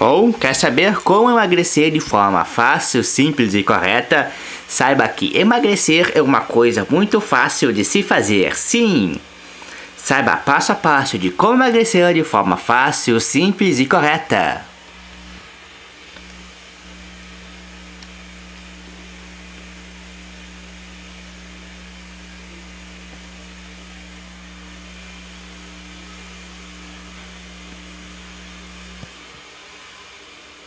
Ou quer saber como emagrecer de forma fácil, simples e correta? Saiba que emagrecer é uma coisa muito fácil de se fazer, sim! Saiba passo a passo de como emagrecer de forma fácil, simples e correta.